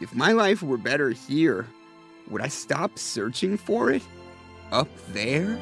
If my life were better here, would I stop searching for it? Up there?